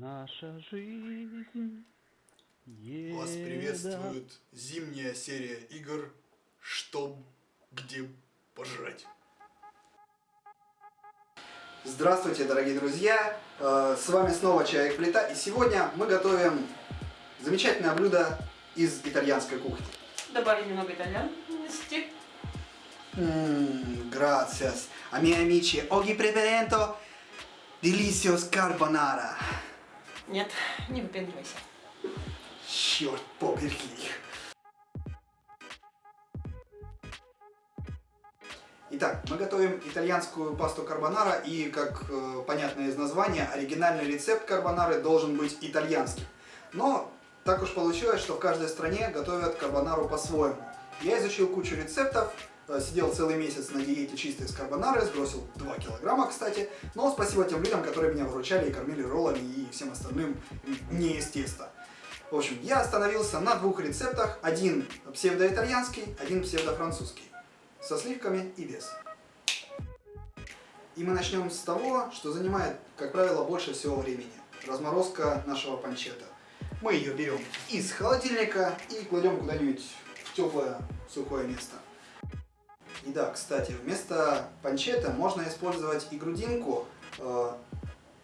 наша жизнь. Вас приветствует зимняя серия игр «Что, где пожрать». Здравствуйте, дорогие друзья! Э, с вами снова Человек Плита, и сегодня мы готовим замечательное блюдо из итальянской кухни. Добавить немного итальянности. Mmm, gracias. A miei amici, oggi preparento delicious carbonara. Нет, не выпендривайся. Черт побери. Итак, мы готовим итальянскую пасту карбонара и, как э, понятно из названия, оригинальный рецепт карбонары должен быть итальянским. Но так уж получилось, что в каждой стране готовят карбонару по-своему. Я изучил кучу рецептов, сидел целый месяц на диете чистой с карбонары, сбросил 2 килограмма, кстати. Но спасибо тем людям, которые меня выручали и кормили роллами и всем остальным не из теста. В общем, я остановился на двух рецептах. Один псевдоитальянский, один псевдофранцузский со сливками и без. И мы начнем с того, что занимает, как правило, больше всего времени. Разморозка нашего панчета. Мы ее берем из холодильника и кладем куда-нибудь в теплое сухое место. И да, кстати, вместо панчета можно использовать и грудинку, э,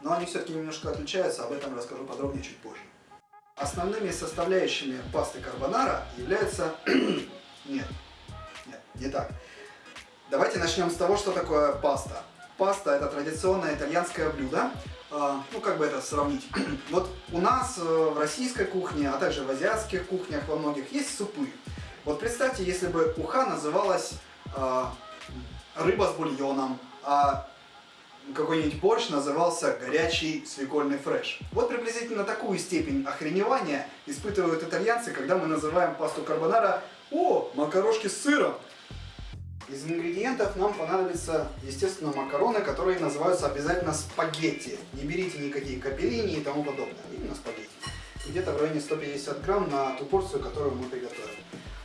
но они все-таки немножко отличаются, об этом расскажу подробнее чуть позже. Основными составляющими пасты карбонара являются... Нет, нет, не так. Давайте начнем с того, что такое паста. Паста это традиционное итальянское блюдо. А, ну, как бы это сравнить. Вот у нас э, в российской кухне, а также в азиатских кухнях во многих есть супы. Вот представьте, если бы уха называлась рыба с бульоном, а какой-нибудь борщ назывался горячий свекольный фреш. Вот приблизительно такую степень охреневания испытывают итальянцы, когда мы называем пасту карбонара «О, макарошки с сыром!» Из ингредиентов нам понадобятся, естественно, макароны, которые называются обязательно спагетти. Не берите никакие капеллини и тому подобное, именно спагетти. Где-то в районе 150 грамм на ту порцию, которую мы приготовим.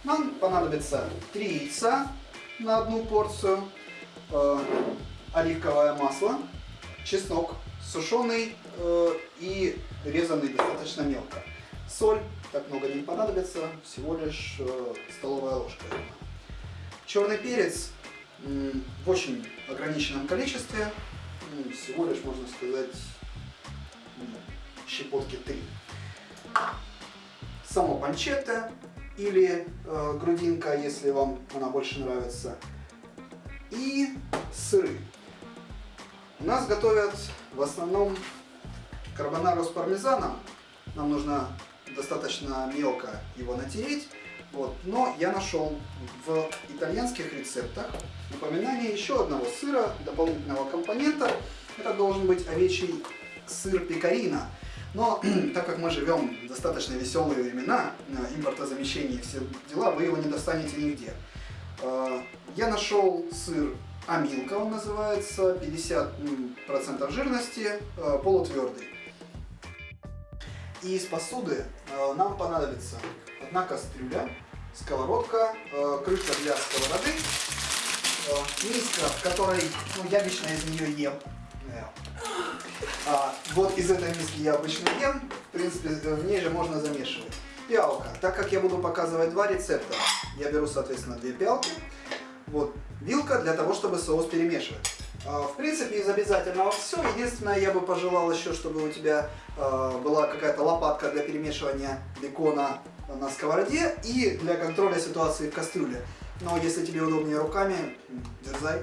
Нам понадобится 3 яйца на одну порцию, э, оливковое масло, чеснок сушеный э, и резанный достаточно мелко. Соль, так много не понадобится, всего лишь э, столовая ложка. Черный перец в очень ограниченном количестве, всего лишь, можно сказать, щепотки 3. Само панчетта или э, грудинка, если вам она больше нравится. И сыры. У нас готовят в основном карбонару с пармезаном. Нам нужно достаточно мелко его натереть. Вот. Но я нашел в итальянских рецептах напоминание еще одного сыра, дополнительного компонента. Это должен быть овечий сыр пекарина. Но так как мы живем в достаточно веселые времена, э, импортозамещение и все дела, вы его не достанете нигде. Э, я нашел сыр Амилка, он называется, 50% жирности, э, полутвердый. И из посуды нам понадобится одна кастрюля, сковородка, крышка для сковороды, миска, в которой ну, я лично из нее ем. А, вот из этой миски я обычно ем, в принципе, в ней же можно замешивать. Пиалка. Так как я буду показывать два рецепта, я беру, соответственно, две пиалки. Вот, вилка для того, чтобы соус перемешивать. А, в принципе, из обязательного все. Единственное, я бы пожелал еще, чтобы у тебя э, была какая-то лопатка для перемешивания бекона на сковороде и для контроля ситуации в кастрюле. Но если тебе удобнее руками, дерзай.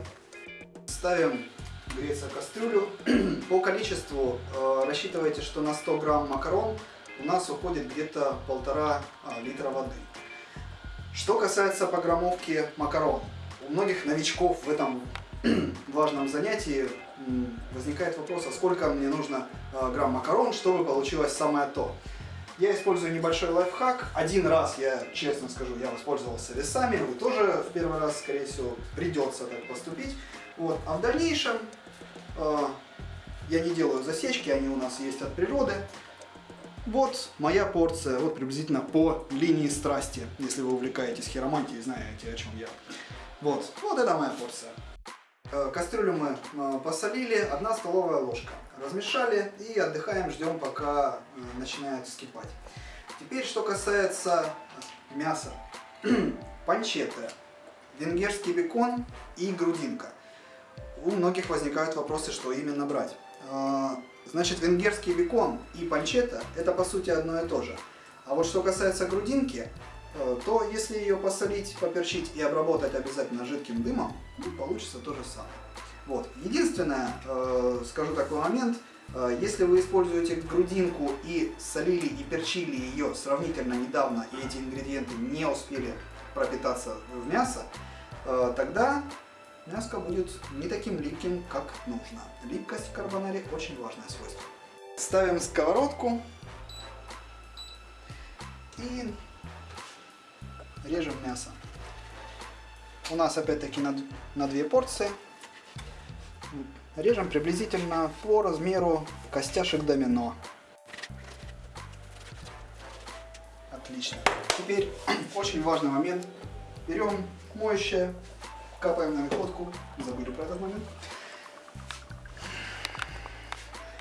Ставим греться кастрюлю. По количеству э, рассчитывайте, что на 100 грамм макарон у нас уходит где-то полтора э, литра воды. Что касается пограммовки макарон. У многих новичков в этом важном занятии возникает вопрос, а сколько мне нужно э, грамм макарон, чтобы получилось самое то. Я использую небольшой лайфхак. Один раз, я честно скажу, я воспользовался весами, вы тоже в первый раз, скорее всего, придется так поступить. Вот. А в дальнейшем э, я не делаю засечки, они у нас есть от природы. Вот моя порция, вот приблизительно по линии страсти, если вы увлекаетесь хиромантией, знаете о чем я. Вот, вот это моя порция. Э, кастрюлю мы э, посолили, одна столовая ложка. размешали и отдыхаем, ждем, пока э, начинает вскипать. Теперь, что касается мяса. Панчетта, венгерский бекон и грудинка. У многих возникают вопросы, что именно брать. А, Значит, венгерский бекон и панчетта это по сути одно и то же. А вот что касается грудинки, э, то если ее посолить, поперчить и обработать обязательно жидким дымом, ну, получится то же самое. Вот. Единственное, э, скажу такой момент, э, если вы используете грудинку и солили и перчили ее сравнительно недавно, и эти ингредиенты не успели пропитаться в мясо, тогда мяско будет не таким липким, как нужно. Липкость в карбонаре очень важное свойство. Ставим сковородку и режем мясо. У нас опять-таки на, на две порции. Режем приблизительно по размеру костяшек домино. Отлично. Теперь очень важный момент. Берем моющее, капаем на находку. Забыли про этот момент.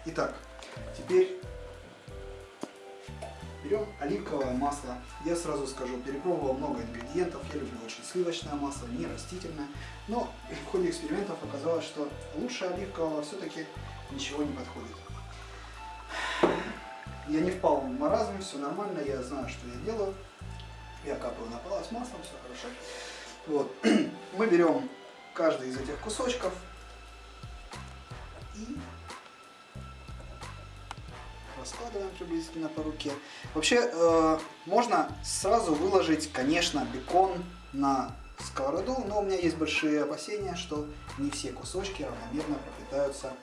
Итак, теперь берем оливковое масло. Я сразу скажу, перепробовал много ингредиентов. Я люблю очень сливочное масло, не растительное. Но в ходе экспериментов оказалось, что лучше оливкового все-таки ничего не подходит. Я не впал в маразм, все нормально, я знаю, что я делаю. Я капаю на палец маслом, все хорошо. Вот. Мы берем каждый из этих кусочков и раскладываем приблизительно по руке. Вообще, э, можно сразу выложить, конечно, бекон на сковороду, но у меня есть большие опасения, что не все кусочки равномерно пропитаются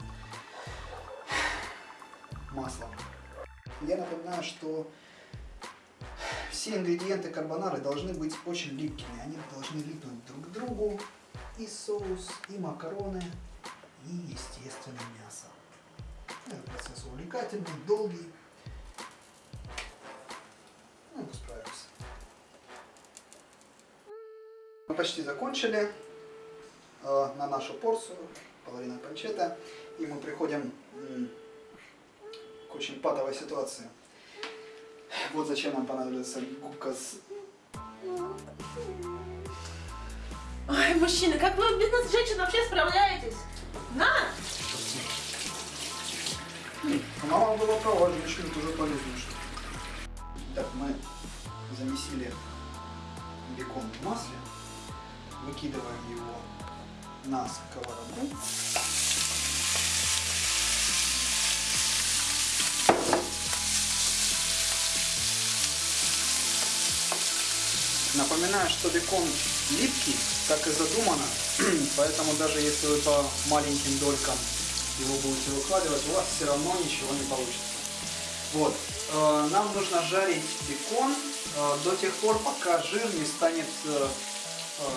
маслом. Я напоминаю, что все ингредиенты карбонары должны быть очень липкими. Они должны липнуть друг к другу. И соус, и макароны, и, естественно, мясо. Этот процесс увлекательный, долгий. Ну, справимся. Мы почти закончили э, на нашу порцию, половина панчета. И мы приходим м, к очень патовой ситуации. Вот зачем нам понадобится губка с... Ой, мужчины, как вы без нас, женщин, вообще справляетесь? На! Мама была права, женщины тоже полезны. Так, мы замесили бекон в масле, выкидываем его на сковороду. Напоминаю, что бекон липкий, так и задумано, поэтому даже если вы по маленьким долькам его будете выкладывать, у вас все равно ничего не получится. Вот, э, нам нужно жарить бекон э, до тех пор, пока жир не станет э,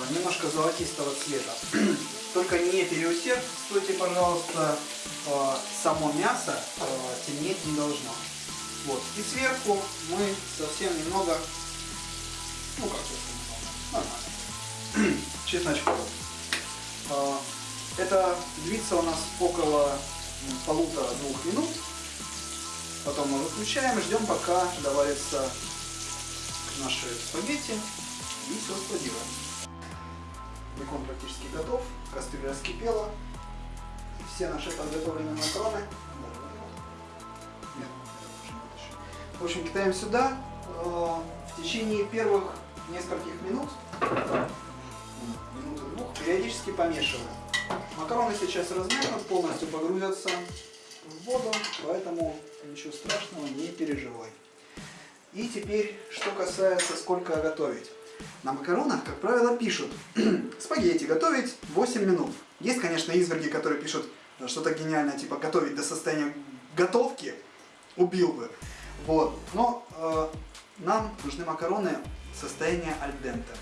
немножко золотистого цвета. Только не переусердствуйте, пожалуйста, само мясо темнеть не должно. Вот, и сверху мы совсем немного, ну как немного, нормально, чесночков. Э, это длится у нас около полутора-двух минут. Потом мы выключаем, ждем пока доварится наши спагетти и все складируем. Бекон практически готов, кастрюля раскипела. Все наши подготовленные это вытащу. В общем, кидаем сюда. Э, В течение первых нескольких минут, минуты двух, периодически помешиваем. Макароны сейчас размякнут, полностью погрузятся в воду, поэтому ничего страшного, не переживай. И теперь, что касается сколько готовить. На макаронах, как правило, пишут спагетти готовить 8 минут. Есть, конечно, изверги, которые пишут что-то гениальное, типа готовить до состояния готовки, убил бы. Вот. Но э, нам нужны макароны состояния альденте.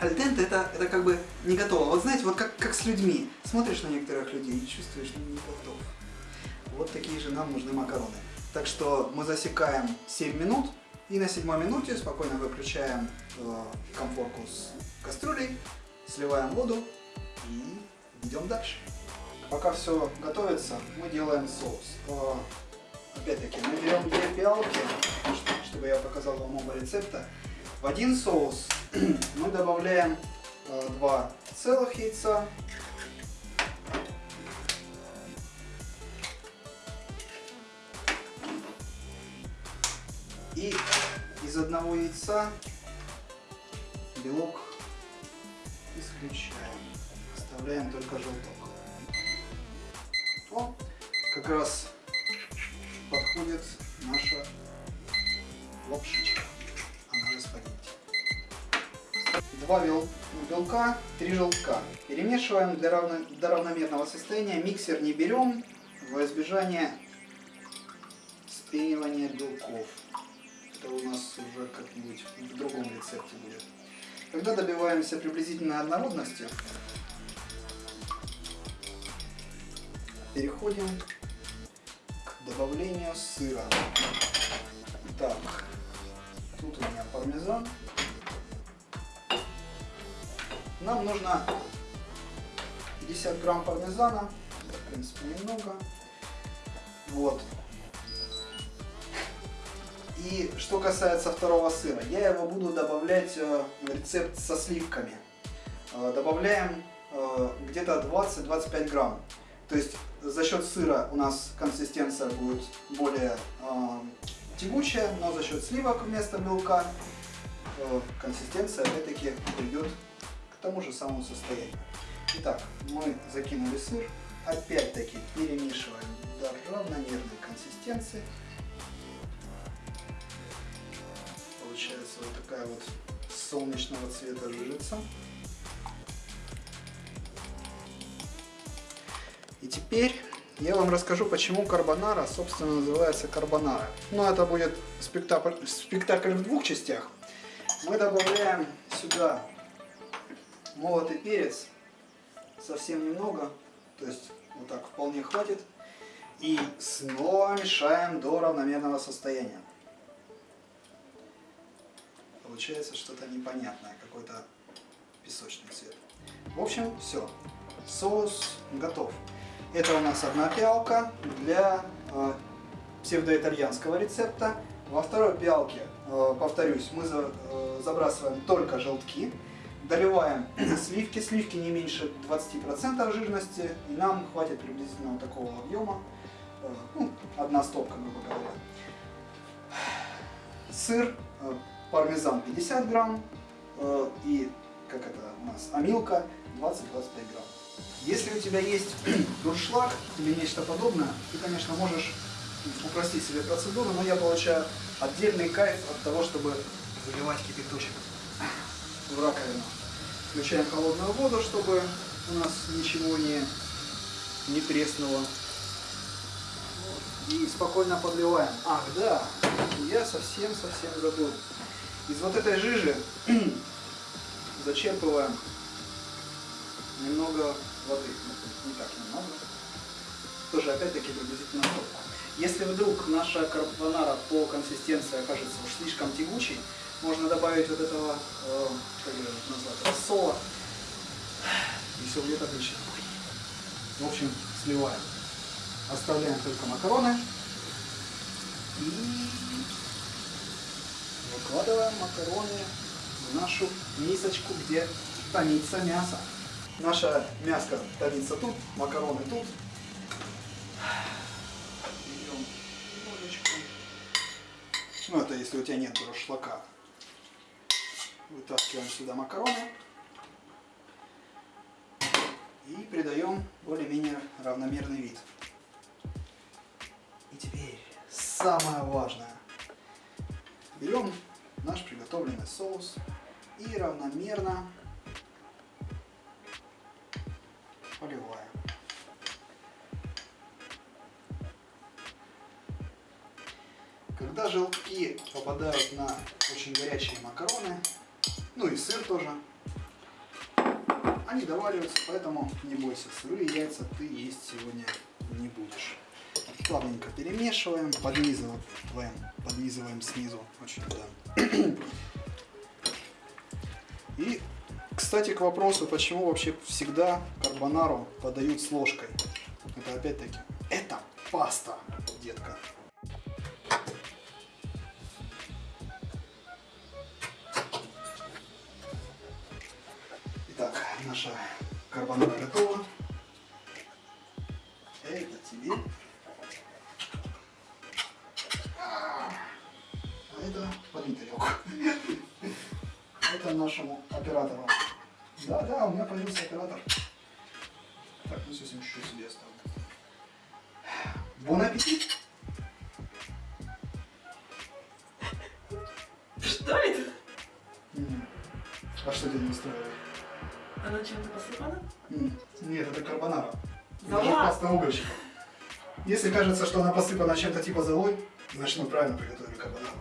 Альденте это, это как бы не готово. Вот знаете, вот как, как с людьми. Смотришь на некоторых людей и чувствуешь, что не готов. Вот такие же нам нужны макароны. Так что мы засекаем 7 минут и на седьмой минуте спокойно выключаем э, комфорку с кастрюлей, сливаем воду и идем дальше. пока все готовится, мы делаем соус. Э, Опять-таки, мы берем две пиалки, чтобы я показал вам оба рецепта. В один соус мы добавляем э, два целых яйца, и из одного яйца белок исключаем. Оставляем только желток. О, как раз подходит наша лапшичка. Она же спагетти. Два бел- белка, три желтка. Перемешиваем для равно- до равномерного состояния. Миксер не берем во избежание спенивания белков. Это у нас уже как-нибудь в другом рецепте будет. Когда добиваемся приблизительной однородности, переходим к добавлению сыра. Так, тут у меня пармезан. Нам нужно 50 грамм пармезана, в принципе немного. Вот. И что касается второго сыра, я его буду добавлять э, в рецепт со сливками. Э, Добавляем э, где-то 20-25 грамм. То есть за счет сыра у нас консистенция будет более тягучая, но за счет сливок вместо белка консистенция опять-таки придет тому же самому состоянию. Итак, мы закинули сыр, опять-таки перемешиваем до равномерной консистенции. Получается вот такая вот солнечного цвета жижица. И теперь я вам расскажу, почему карбонара, собственно, называется карбонара. Но это будет спектакль, спектакль в двух частях. Мы добавляем сюда молотый перец, совсем немного, то есть вот так вполне хватит. И снова мешаем до равномерного состояния. Получается что-то непонятное, какой-то песочный цвет. В общем, все. Соус готов. Это у нас одна пиалка для э, псевдоитальянского рецепта. Во второй пиалке, э, повторюсь, мы за- э, забрасываем только желтки, доливаем сливки, сливки не меньше 20% жирности, и нам хватит приблизительно вот такого объема, Э, ну, одна стопка, грубо говоря. Сыр, э, пармезан 50 грамм э, и, как это у нас, амилка 20-25 грамм. Если у тебя есть дуршлаг или нечто подобное, ты, конечно, можешь упростить себе процедуру, но я получаю отдельный кайф от того, чтобы заливать кипяточек в раковину. Включаем холодную воду, чтобы у нас ничего не, не треснуло. И спокойно подливаем. Ах, да, я совсем-совсем забыл. Из вот этой жижи зачерпываем немного воды. Ну, Не так немного. Тоже опять-таки приблизительно столько. Если вдруг наша карбонара по консистенции окажется уж слишком тягучей, можно добавить вот этого, э, рассола. И все будет отлично. В общем, сливаем. Оставляем только макароны. И выкладываем макароны в нашу мисочку, где томится мясо. Наша мяска томится тут, макароны тут. Берем ложечку. Ну, это если у тебя нет шлака. Вытаскиваем сюда макароны. И придаем более-менее равномерный вид. И теперь самое важное. Берем наш приготовленный соус и равномерно поливаем. Когда желтки попадают на очень горячие макароны, ну и сыр тоже, они довариваются, поэтому не бойся, сырые яйца ты есть сегодня не будешь. Плавненько перемешиваем, поднизываем, поднизываем снизу, очень да. И, кстати, к вопросу, почему вообще всегда карбонару подают с ложкой. это опять-таки, это паста, детка. Наша карбонара готова. Это тебе. А это политарек. Это нашему оператору. Да, да, у меня появился оператор. Так, ну совсем чуть-чуть себе оставлю. Бон аппетит! Что это? А что тебя не устраивает? Она чем-то посыпана? Нет, это карбонара. Зола. Паста угольщиков. Если кажется, что она посыпана чем-то типа золой, значит мы правильно приготовили карбонару.